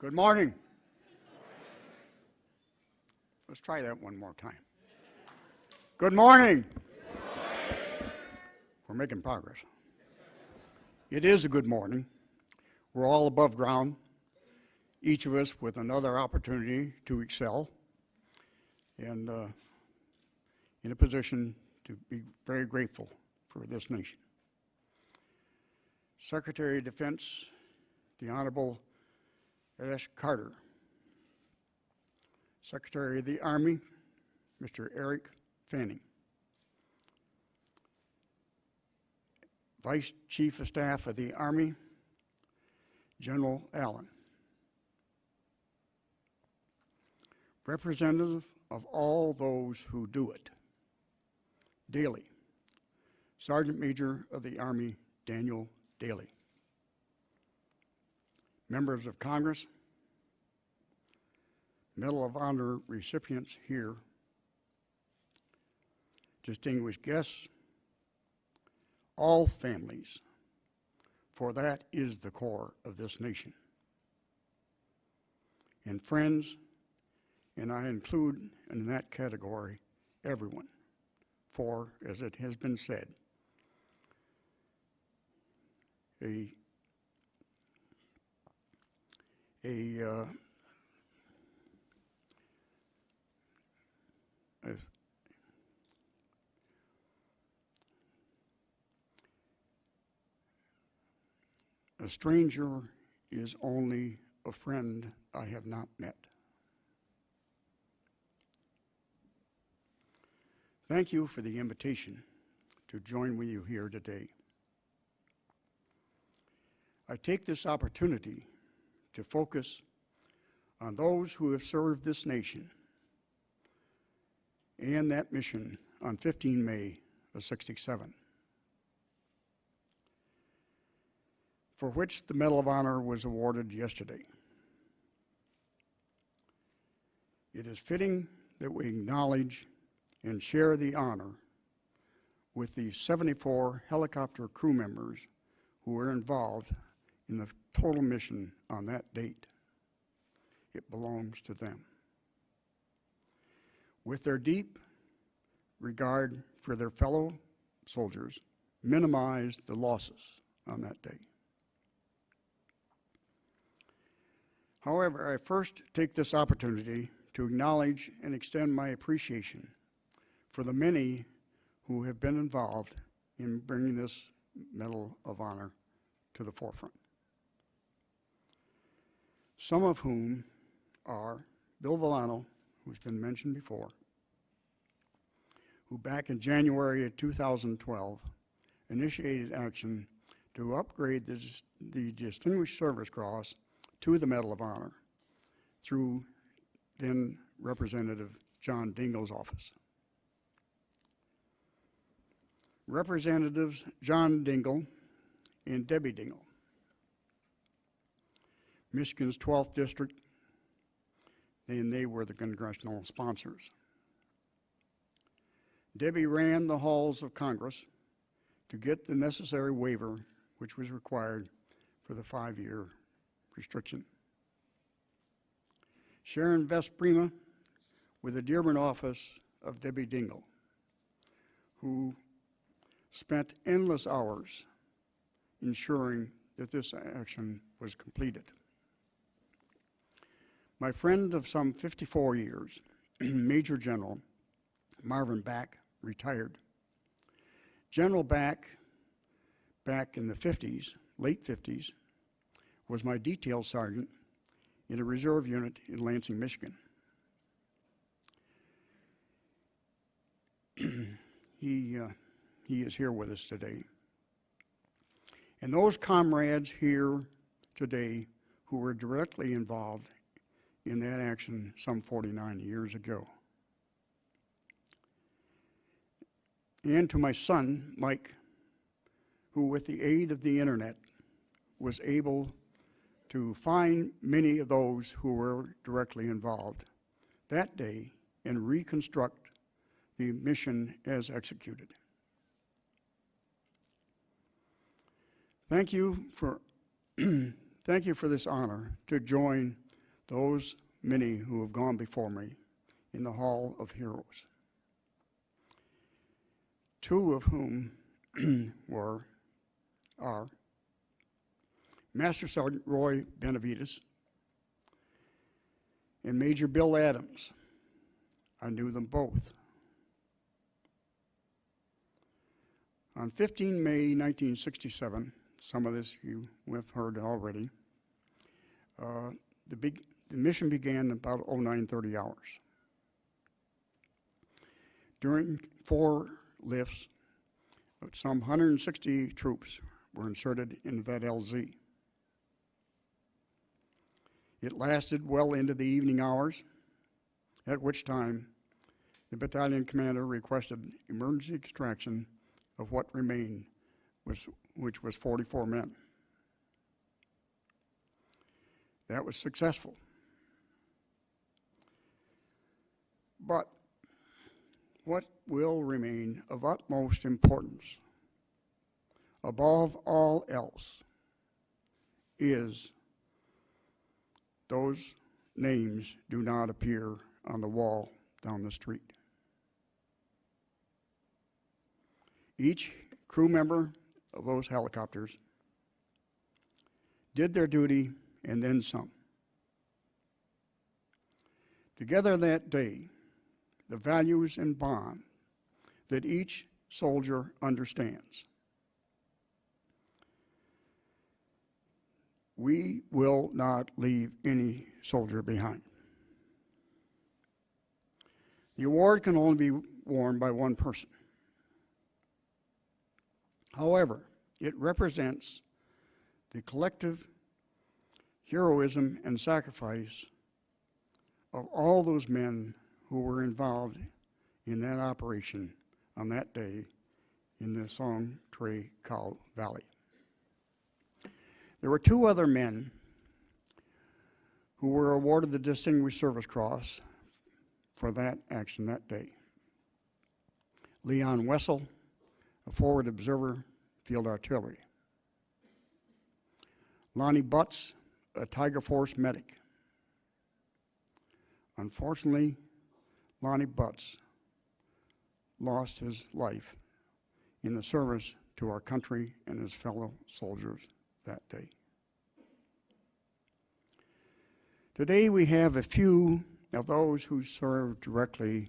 Good morning. Let's try that one more time. Good morning. We're making progress. It is a good morning. We're all above ground, each of us with another opportunity to excel and uh, in a position to be very grateful for this nation. Secretary of Defense, the Honorable Ash Carter. Secretary of the Army, Mr. Eric Fanning. Vice Chief of Staff of the Army, General Allyn. Representative of all those who do it daily, Sergeant Major of the Army, Daniel Dailey. Members of Congress, Medal of Honor recipients here, distinguished guests, all families, for that is the core of this nation. And friends, and I include in that category everyone, for, as it has been said, a a, uh, a a stranger is only a friend I have not met. Thank you for the invitation to join with you here today. I take this opportunity to focus on those who have served this nation and that mission on 15 May of 67, for which the Medal of Honor was awarded yesterday. It is fitting that we acknowledge and share the honor with the 74 helicopter crew members who were involved in the total mission on that date. It belongs to them. With their deep regard for their fellow soldiers, minimize the losses on that day. However, I first take this opportunity to acknowledge and extend my appreciation for the many who have been involved in bringing this Medal of Honor to the forefront. Some of whom are Bill Vollano, who's been mentioned before, who back in January of 2012 initiated action to upgrade the, the Distinguished Service Cross to the Medal of Honor through then Representative John Dingell's office. Representatives John Dingell and Debbie Dingell, Michigan's 12th district, and they were the congressional sponsors. Debbie ran the halls of Congress to get the necessary waiver which was required for the five-year restriction. Sharon Vesprima with the Dearborn office of Debbie Dingell, who spent endless hours ensuring that this action was completed. My friend of some 54 years, Major General Marvin Back, retired. General Back, back in the 50s, late 50s, was my detail sergeant in a reserve unit in Lansing, Michigan. he uh, he is here with us today. And those comrades here today who were directly involved in that action some 49 years ago. And to my son, Mike, who with the aid of the internet was able to find many of those who were directly involved that day and reconstruct the mission as executed. Thank you for, thank you for this honor to join those many who have gone before me in the Hall of Heroes, two of whom were, are Master Sergeant Roy Benavidez and Major Bill Adams. I knew them both. On 15 May 1967, some of this you have heard already, uh, the, big, the mission began about 0930 hours. During four lifts, some 160 troops were inserted into that LZ. It lasted well into the evening hours, at which time the battalion commander requested emergency extraction of what remained, which was 44 men. That was successful. But what will remain of utmost importance, above all else, is those names do not appear on the wall down the street. Each crew member of those helicopters did their duty and then some. Together that day, the values and bond that each soldier understands. We will not leave any soldier behind. The award can only be worn by one person. However, it represents the collective heroism and sacrifice of all those men who were involved in that operation on that day in the Song Tra Cau Valley. There were two other men who were awarded the Distinguished Service Cross for that action that day. Leon Wessel, a forward observer, field artillery. Lonnie Butts, a Tiger Force medic. Unfortunately, Lonnie Butts lost his life in the service to our country and his fellow soldiers that day. Today we have a few of those who served directly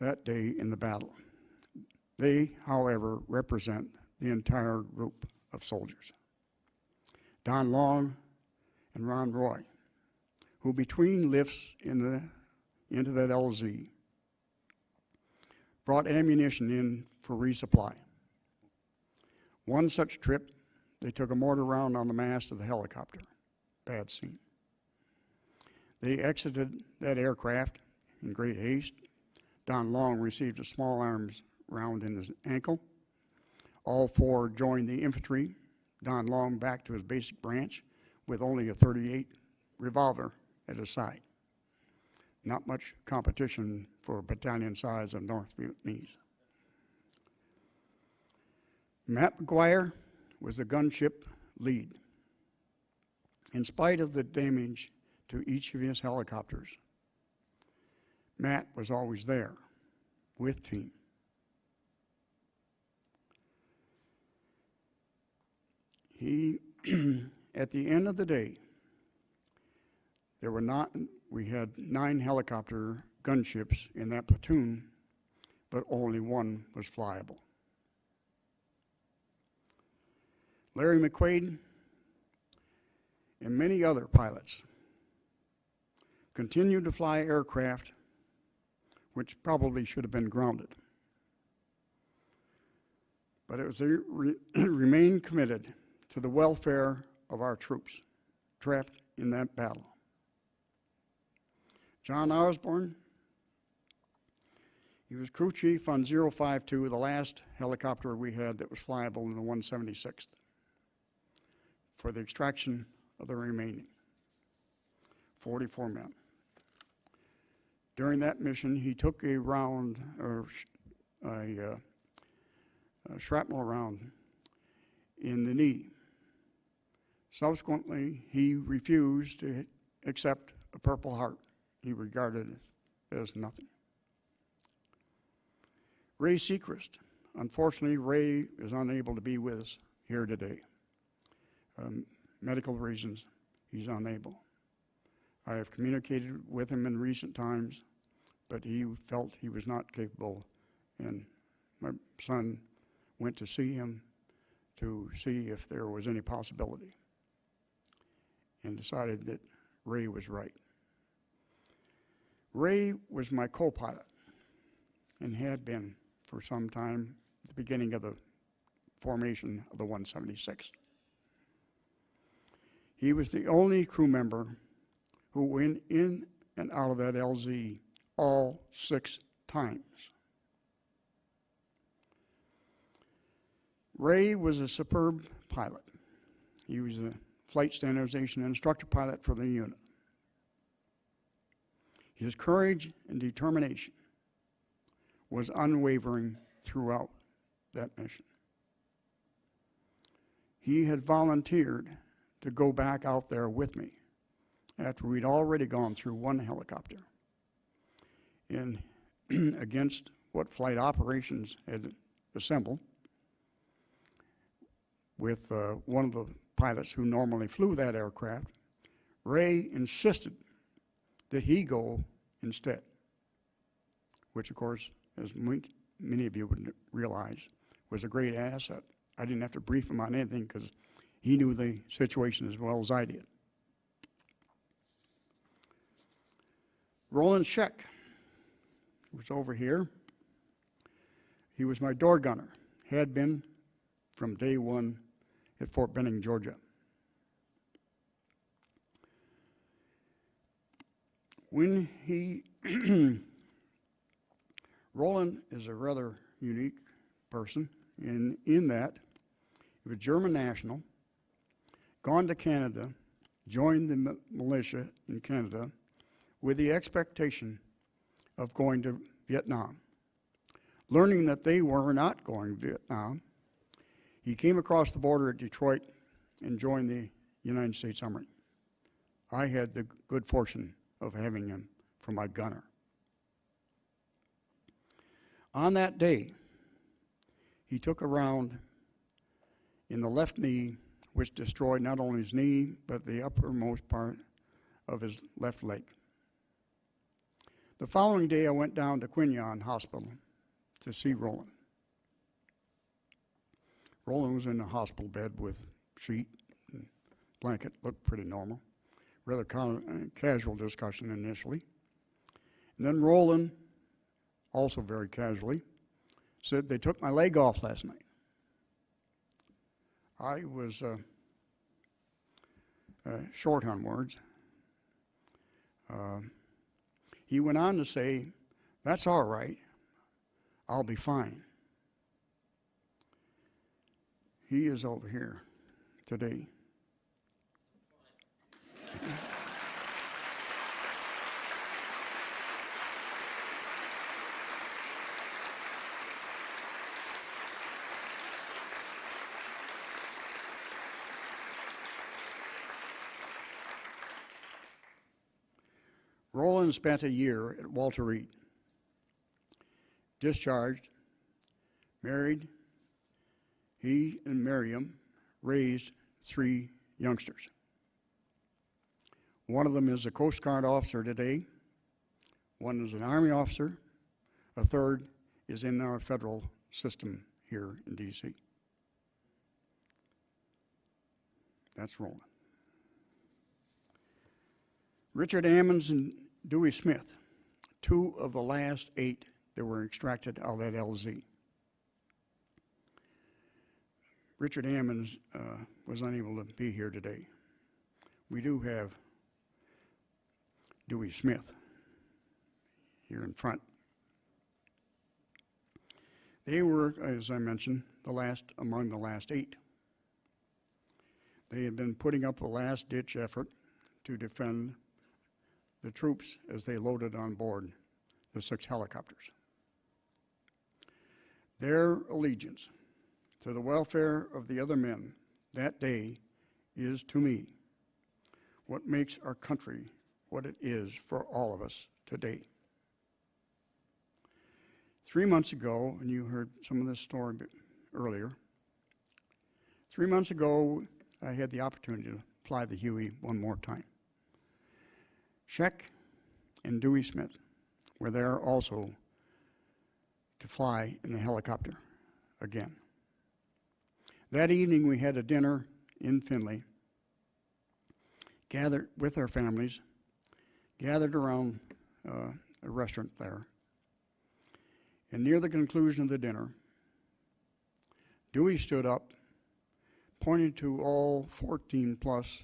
that day in the battle. They, however, represent the entire group of soldiers. Don Long and Ron Roy, who between lifts in the, into that LZ brought ammunition in for resupply. One such trip, they took a mortar round on the mast of the helicopter. Bad scene. They exited that aircraft in great haste. Don Long received a small arms round in his ankle. All four joined the infantry. Don Long back to his basic branch with only a 38 revolver at his side. Not much competition for battalion size of North Vietnamese. Matt McGuire was the gunship lead. In spite of the damage to each of his helicopters, Matt was always there with team. He, at the end of the day, there were not, we had nine helicopter gunships in that platoon, but only one was flyable. Larry McQuaid and many other pilots continued to fly aircraft which probably should have been grounded. But it was re remained committed to the welfare of our troops trapped in that battle. John Osborne, he was crew chief on 052, the last helicopter we had that was flyable in the 176th, for the extraction of the remaining 44 men. During that mission, he took a round, or a, uh, a shrapnel round in the knee. Subsequently, he refused to accept a Purple Heart he regarded it as nothing. Ray Seacrest. Unfortunately, Ray is unable to be with us here today. Um, medical reasons, he's unable. I have communicated with him in recent times, but he felt he was not capable, and my son went to see him to see if there was any possibility, and decided that Ray was right. Ray was my co-pilot, and had been for some time at the beginning of the formation of the 176th. He was the only crew member who went in and out of that LZ all six times. Ray was a superb pilot. He was a flight standardization instructor pilot for the unit. His courage and determination was unwavering throughout that mission. He had volunteered to go back out there with me after we'd already gone through one helicopter and against what flight operations had assembled with uh, one of the pilots who normally flew that aircraft, Ray insisted that he go instead, which of course, as many of you would realize, was a great asset. I didn't have to brief him on anything because he knew the situation as well as I did. Roland Scheck was over here. He was my door gunner, had been from day one at Fort Benning, Georgia. When he, Roland is a rather unique person in, in that he was German national, gone to Canada, joined the militia in Canada with the expectation of going to Vietnam. Learning that they were not going to Vietnam, he came across the border at Detroit and joined the United States Army. I had the good fortune of having him for my gunner. On that day, he took a round in the left knee, which destroyed not only his knee, but the uppermost part of his left leg. The following day, I went down to Qui Nhon Hospital to see Roland. Roland was in a hospital bed with sheet and blanket, looked pretty normal. Rather casual discussion initially. And then Roland, also very casually, said they took my leg off last night. I was uh, uh, short on words. Uh, he went on to say, That's all right. I'll be fine. He is over here today. Roland spent a year at Walter Reed, discharged, married. He and Miriam raised three youngsters. One of them is a Coast Guard officer today, one is an Army officer, a third is in our federal system here in D.C. That's Roland. Richard Ammons and Dewey Smith, two of the last eight that were extracted out of that LZ. Richard Ammons uh, was unable to be here today. We do have Dewey Smith here in front. They were, as I mentioned, the last among the last eight. They had been putting up a last-ditch effort to defend the troops as they loaded on board the six helicopters. Their allegiance to the welfare of the other men that day is to me what makes our country what it is for all of us today. Three months ago, and you heard some of this story earlier, three months ago, I had the opportunity to fly the Huey one more time. Scheck and Dewey Smith were there also to fly in the helicopter again. That evening, we had a dinner in Finley, gathered with our families, gathered around uh, a restaurant there. And near the conclusion of the dinner, Dewey stood up, pointed to all 14 plus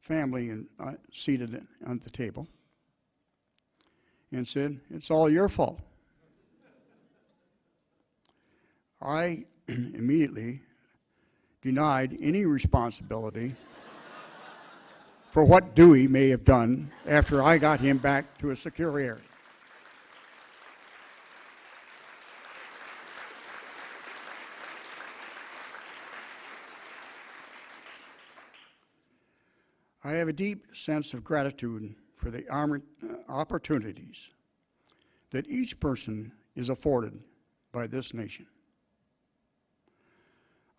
family and uh, seated at the table, and said, "It's all your fault." I immediately denied any responsibility for what Dewey may have done after I got him back to a secure area. I have a deep sense of gratitude for the uh, opportunities that each person is afforded by this nation.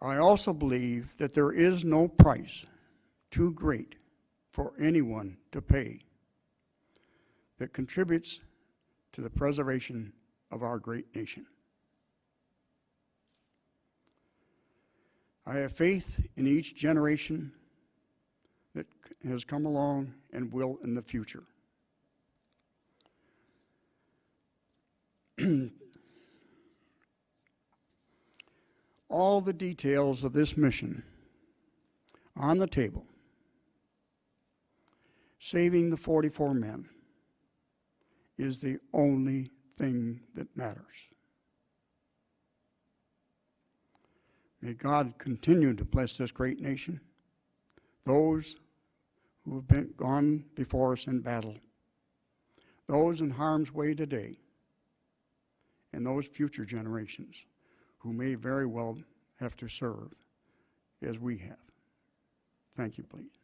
I also believe that there is no price too great for anyone to pay that contributes to the preservation of our great nation. I have faith in each generation that has come along and will in the future. All the details of this mission on the table, saving the 44 men, is the only thing that matters. May God continue to bless this great nation, those who have been gone before us in battle, those in harm's way today, and those future generations who may very well have to serve as we have. Thank you, please.